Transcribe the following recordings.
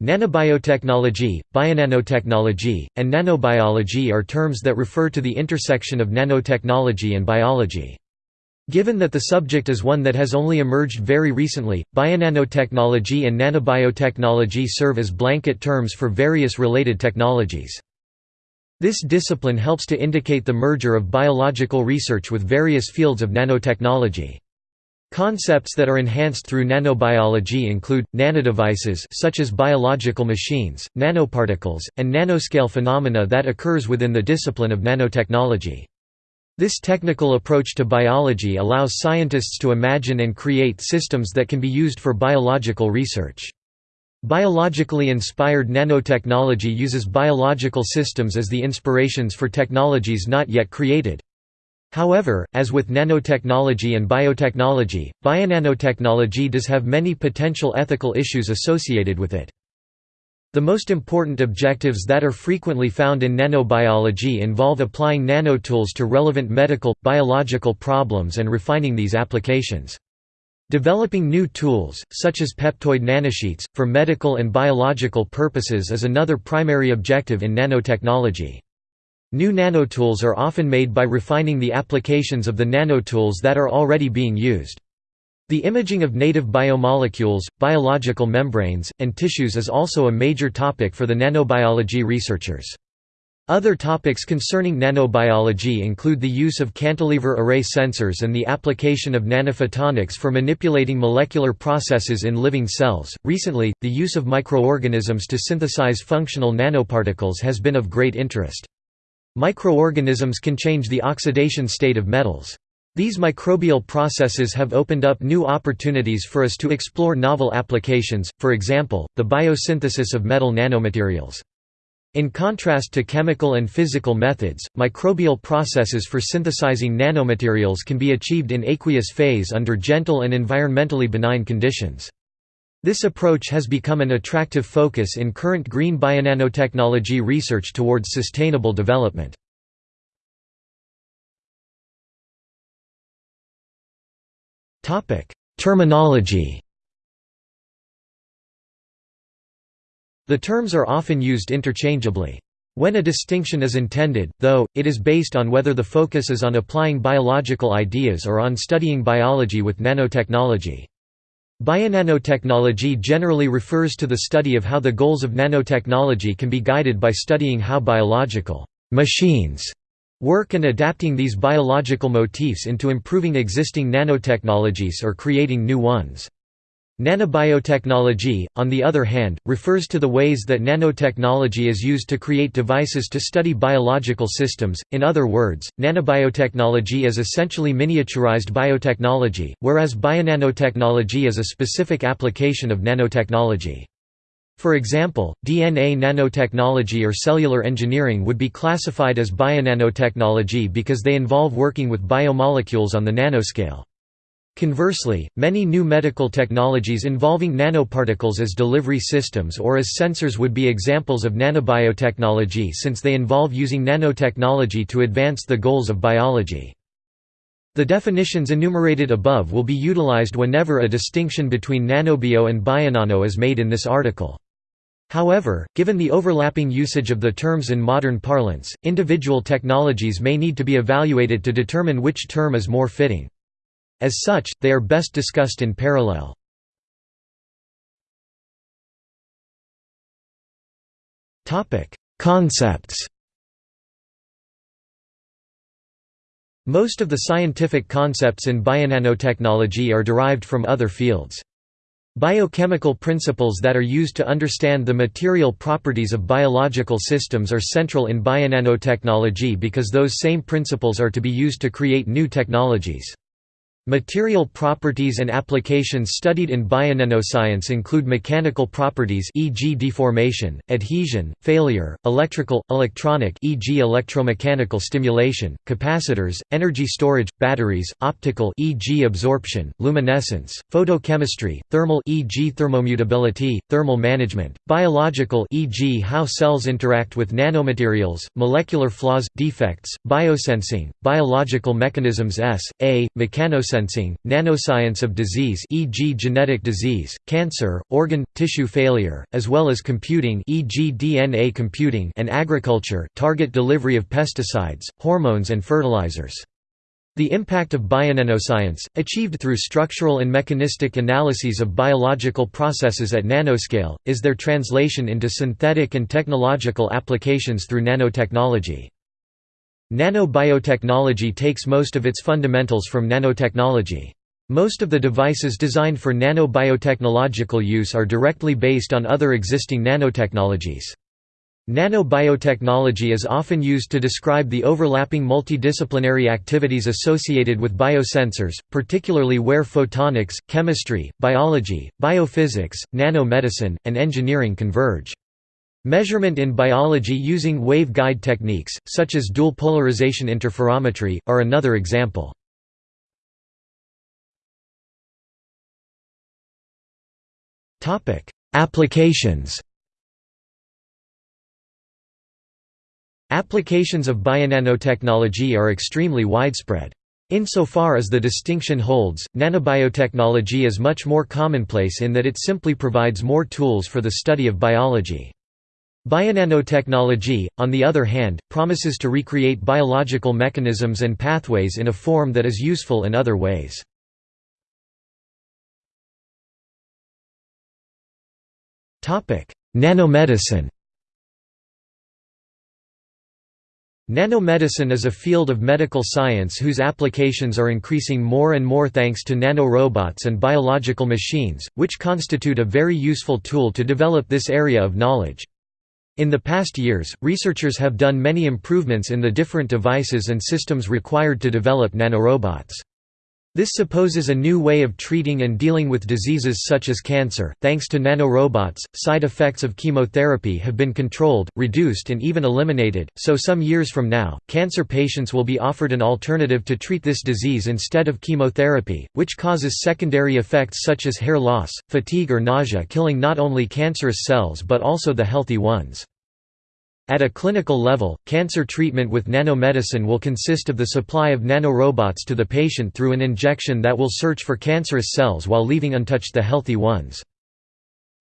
Nanobiotechnology, bionanotechnology, and nanobiology are terms that refer to the intersection of nanotechnology and biology. Given that the subject is one that has only emerged very recently, bionanotechnology and nanobiotechnology serve as blanket terms for various related technologies. This discipline helps to indicate the merger of biological research with various fields of nanotechnology. Concepts that are enhanced through nanobiology include, nanodevices such as biological machines, nanoparticles, and nanoscale phenomena that occurs within the discipline of nanotechnology. This technical approach to biology allows scientists to imagine and create systems that can be used for biological research. Biologically inspired nanotechnology uses biological systems as the inspirations for technologies not yet created. However, as with nanotechnology and biotechnology, bionanotechnology does have many potential ethical issues associated with it. The most important objectives that are frequently found in nanobiology involve applying nanotools to relevant medical, biological problems and refining these applications. Developing new tools, such as peptoid nanosheets, for medical and biological purposes is another primary objective in nanotechnology. New nanotools are often made by refining the applications of the nanotools that are already being used. The imaging of native biomolecules, biological membranes, and tissues is also a major topic for the nanobiology researchers. Other topics concerning nanobiology include the use of cantilever array sensors and the application of nanophotonics for manipulating molecular processes in living cells. Recently, the use of microorganisms to synthesize functional nanoparticles has been of great interest. Microorganisms can change the oxidation state of metals. These microbial processes have opened up new opportunities for us to explore novel applications, for example, the biosynthesis of metal nanomaterials. In contrast to chemical and physical methods, microbial processes for synthesizing nanomaterials can be achieved in aqueous phase under gentle and environmentally benign conditions. This approach has become an attractive focus in current green bionanotechnology research towards sustainable development. Terminology The terms are often used interchangeably. When a distinction is intended, though, it is based on whether the focus is on applying biological ideas or on studying biology with nanotechnology. Bionanotechnology generally refers to the study of how the goals of nanotechnology can be guided by studying how biological machines Work and adapting these biological motifs into improving existing nanotechnologies or creating new ones. Nanobiotechnology, on the other hand, refers to the ways that nanotechnology is used to create devices to study biological systems, in other words, nanobiotechnology is essentially miniaturized biotechnology, whereas bionanotechnology is a specific application of nanotechnology. For example, DNA nanotechnology or cellular engineering would be classified as bionanotechnology because they involve working with biomolecules on the nanoscale. Conversely, many new medical technologies involving nanoparticles as delivery systems or as sensors would be examples of nanobiotechnology since they involve using nanotechnology to advance the goals of biology. The definitions enumerated above will be utilized whenever a distinction between nanobio and bionano is made in this article. However, given the overlapping usage of the terms in modern parlance, individual technologies may need to be evaluated to determine which term is more fitting. As such, they are best discussed in parallel. Concepts Most of the scientific concepts in bionanotechnology are derived from other fields. Biochemical principles that are used to understand the material properties of biological systems are central in bionanotechnology because those same principles are to be used to create new technologies. Material properties and applications studied in bionanoscience include mechanical properties e.g. deformation, adhesion, failure, electrical, electronic e.g. electromechanical stimulation, capacitors, energy storage, batteries, optical e.g. absorption, luminescence, photochemistry, thermal e.g. thermomutability, thermal management, biological e.g. how cells interact with nanomaterials, molecular flaws, defects, biosensing, biological mechanisms S, A, mechanosensing biosensing, nanoscience of disease e.g. genetic disease, cancer, organ, tissue failure, as well as computing e.g. DNA computing and agriculture, target delivery of pesticides, hormones and fertilizers. The impact of bionanoscience, achieved through structural and mechanistic analyses of biological processes at nanoscale, is their translation into synthetic and technological applications through nanotechnology. Nanobiotechnology takes most of its fundamentals from nanotechnology. Most of the devices designed for nanobiotechnological use are directly based on other existing nanotechnologies. Nanobiotechnology is often used to describe the overlapping multidisciplinary activities associated with biosensors, particularly where photonics, chemistry, biology, biophysics, nanomedicine, and engineering converge. Measurement in biology using waveguide techniques, such as dual polarization interferometry, are another example. Applications Applications of bionanotechnology are extremely widespread. Insofar as the distinction holds, nanobiotechnology is much more commonplace in that it simply provides more tools for the study of biology. Bionanotechnology, on the other hand, promises to recreate biological mechanisms and pathways in a form that is useful in other ways. Nanomedicine Nanomedicine is a field of medical science whose applications are increasing more and more thanks to nanorobots and biological machines, which constitute a very useful tool to develop this area of knowledge. In the past years, researchers have done many improvements in the different devices and systems required to develop nanorobots. This supposes a new way of treating and dealing with diseases such as cancer. Thanks to nanorobots, side effects of chemotherapy have been controlled, reduced, and even eliminated, so some years from now, cancer patients will be offered an alternative to treat this disease instead of chemotherapy, which causes secondary effects such as hair loss, fatigue, or nausea, killing not only cancerous cells but also the healthy ones. At a clinical level, cancer treatment with nanomedicine will consist of the supply of nanorobots to the patient through an injection that will search for cancerous cells while leaving untouched the healthy ones.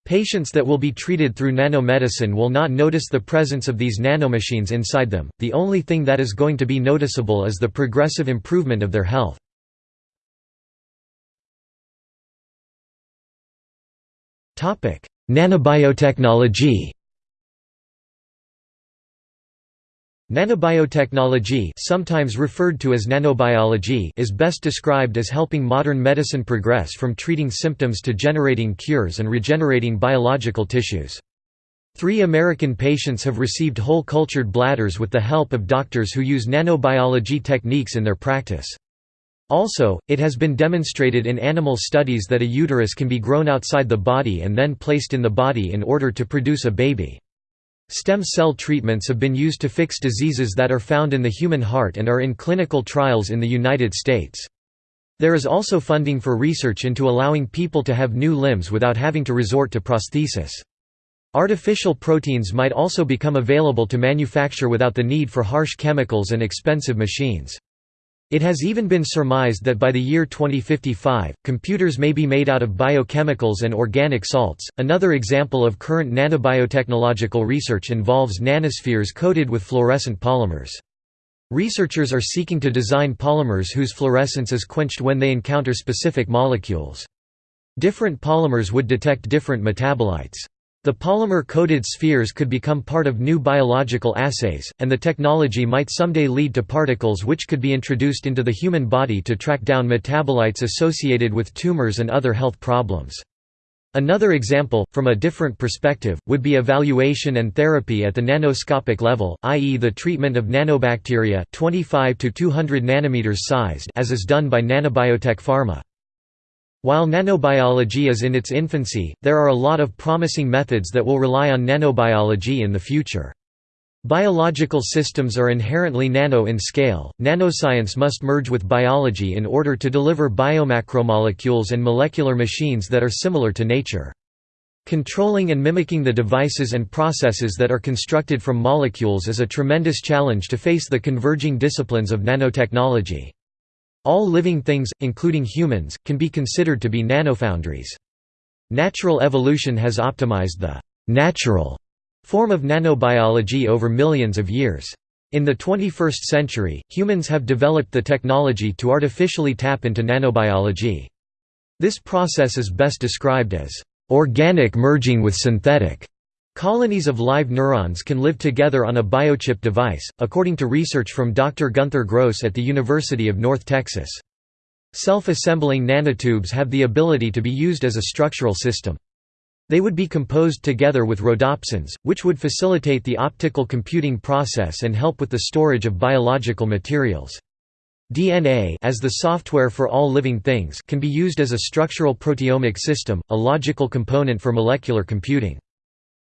Patients that will be treated through nanomedicine will not notice the presence of these nanomachines inside them, the only thing that is going to be noticeable is the progressive improvement of their health. Nanobiotechnology Nanobiotechnology sometimes referred to as nanobiology is best described as helping modern medicine progress from treating symptoms to generating cures and regenerating biological tissues. Three American patients have received whole cultured bladders with the help of doctors who use nanobiology techniques in their practice. Also, it has been demonstrated in animal studies that a uterus can be grown outside the body and then placed in the body in order to produce a baby. Stem cell treatments have been used to fix diseases that are found in the human heart and are in clinical trials in the United States. There is also funding for research into allowing people to have new limbs without having to resort to prosthesis. Artificial proteins might also become available to manufacture without the need for harsh chemicals and expensive machines. It has even been surmised that by the year 2055, computers may be made out of biochemicals and organic salts. Another example of current nanobiotechnological research involves nanospheres coated with fluorescent polymers. Researchers are seeking to design polymers whose fluorescence is quenched when they encounter specific molecules. Different polymers would detect different metabolites. The polymer-coated spheres could become part of new biological assays, and the technology might someday lead to particles which could be introduced into the human body to track down metabolites associated with tumors and other health problems. Another example, from a different perspective, would be evaluation and therapy at the nanoscopic level, i.e. the treatment of nanobacteria 25 to 200 nanometers sized as is done by Nanobiotech Pharma. While nanobiology is in its infancy, there are a lot of promising methods that will rely on nanobiology in the future. Biological systems are inherently nano in scale. Nanoscience must merge with biology in order to deliver biomacromolecules and molecular machines that are similar to nature. Controlling and mimicking the devices and processes that are constructed from molecules is a tremendous challenge to face the converging disciplines of nanotechnology. All living things, including humans, can be considered to be nanofoundries. Natural evolution has optimized the «natural» form of nanobiology over millions of years. In the 21st century, humans have developed the technology to artificially tap into nanobiology. This process is best described as organic merging with synthetic. Colonies of live neurons can live together on a biochip device, according to research from Dr. Gunther Gross at the University of North Texas. Self-assembling nanotubes have the ability to be used as a structural system. They would be composed together with rhodopsins, which would facilitate the optical computing process and help with the storage of biological materials. DNA as the software for all living things can be used as a structural proteomic system, a logical component for molecular computing.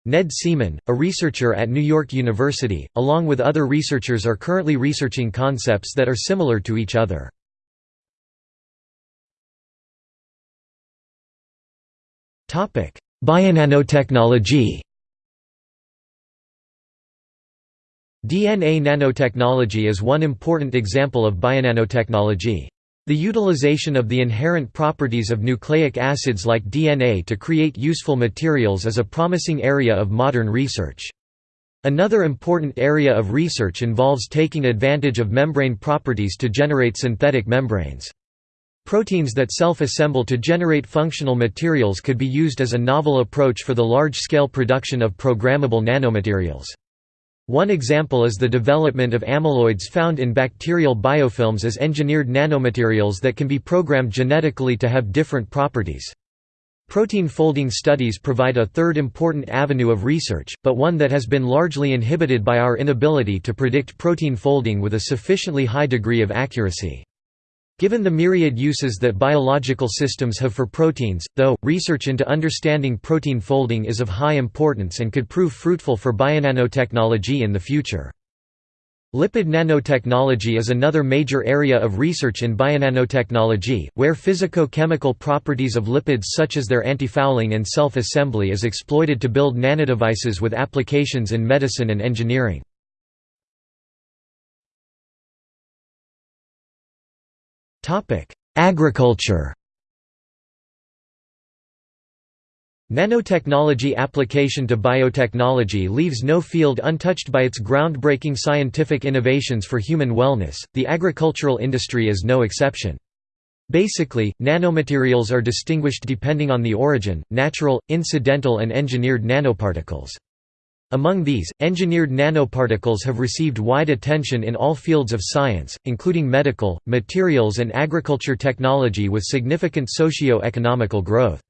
Ned Seeman, a researcher at New York University, along with other researchers are currently researching concepts that are similar to each other. Bionanotechnology DNA nanotechnology is one important example of bionanotechnology. The utilization of the inherent properties of nucleic acids like DNA to create useful materials is a promising area of modern research. Another important area of research involves taking advantage of membrane properties to generate synthetic membranes. Proteins that self-assemble to generate functional materials could be used as a novel approach for the large-scale production of programmable nanomaterials. One example is the development of amyloids found in bacterial biofilms as engineered nanomaterials that can be programmed genetically to have different properties. Protein folding studies provide a third important avenue of research, but one that has been largely inhibited by our inability to predict protein folding with a sufficiently high degree of accuracy. Given the myriad uses that biological systems have for proteins, though, research into understanding protein folding is of high importance and could prove fruitful for bionanotechnology in the future. Lipid nanotechnology is another major area of research in bionanotechnology, where physico-chemical properties of lipids such as their antifouling and self-assembly is exploited to build nanodevices with applications in medicine and engineering. Agriculture Nanotechnology application to biotechnology leaves no field untouched by its groundbreaking scientific innovations for human wellness, the agricultural industry is no exception. Basically, nanomaterials are distinguished depending on the origin, natural, incidental and engineered nanoparticles. Among these, engineered nanoparticles have received wide attention in all fields of science, including medical, materials and agriculture technology with significant socio-economical growth.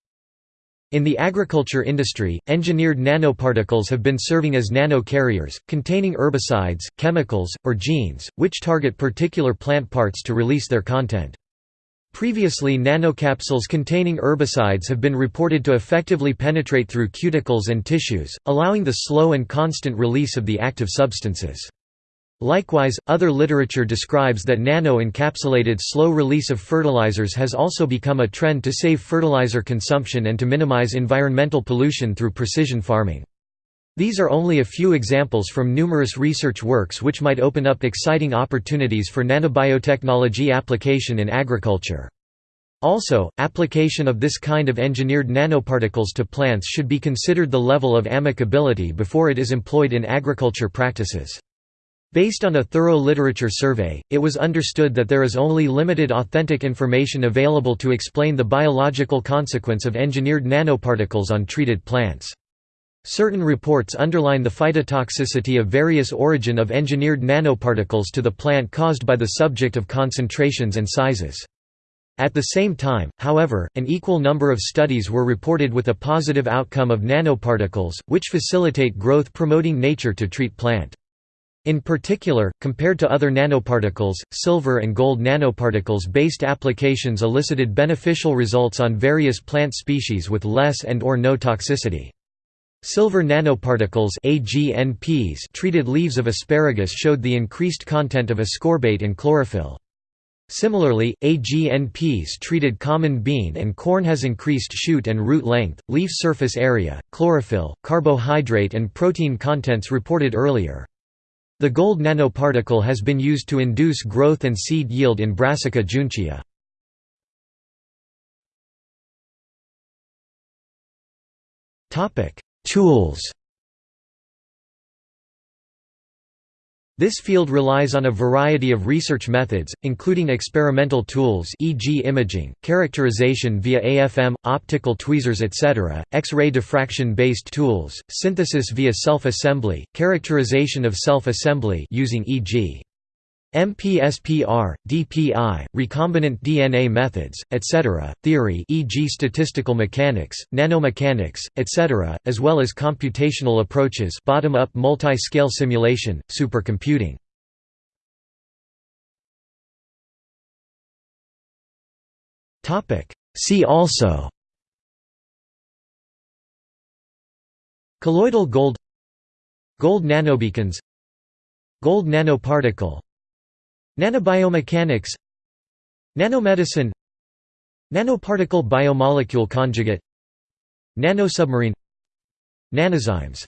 In the agriculture industry, engineered nanoparticles have been serving as nanocarriers, containing herbicides, chemicals, or genes, which target particular plant parts to release their content. Previously nanocapsules containing herbicides have been reported to effectively penetrate through cuticles and tissues, allowing the slow and constant release of the active substances. Likewise, other literature describes that nano-encapsulated slow release of fertilizers has also become a trend to save fertilizer consumption and to minimize environmental pollution through precision farming. These are only a few examples from numerous research works which might open up exciting opportunities for nanobiotechnology application in agriculture. Also, application of this kind of engineered nanoparticles to plants should be considered the level of amicability before it is employed in agriculture practices. Based on a thorough literature survey, it was understood that there is only limited authentic information available to explain the biological consequence of engineered nanoparticles on treated plants. Certain reports underline the phytotoxicity of various origin of engineered nanoparticles to the plant caused by the subject of concentrations and sizes. At the same time, however, an equal number of studies were reported with a positive outcome of nanoparticles, which facilitate growth promoting nature to treat plant. In particular, compared to other nanoparticles, silver and gold nanoparticles-based applications elicited beneficial results on various plant species with less and or no toxicity. Silver nanoparticles AGNPs treated leaves of asparagus showed the increased content of ascorbate and chlorophyll. Similarly, AGNPs treated common bean and corn has increased shoot and root length, leaf surface area, chlorophyll, carbohydrate and protein contents reported earlier. The gold nanoparticle has been used to induce growth and seed yield in Brassica juncea. Tools This field relies on a variety of research methods, including experimental tools e.g. imaging, characterization via AFM, optical tweezers etc., X-ray diffraction-based tools, synthesis via self-assembly, characterization of self-assembly using e.g. MPSPR, DPI, recombinant DNA methods, etc., theory e.g. statistical mechanics, nanomechanics, etc., as well as computational approaches bottom-up multi-scale simulation, supercomputing. See also Colloidal gold Gold nanobeacons Gold nanoparticle Nanobiomechanics Nanomedicine Nanoparticle biomolecule conjugate Nanosubmarine Nanozymes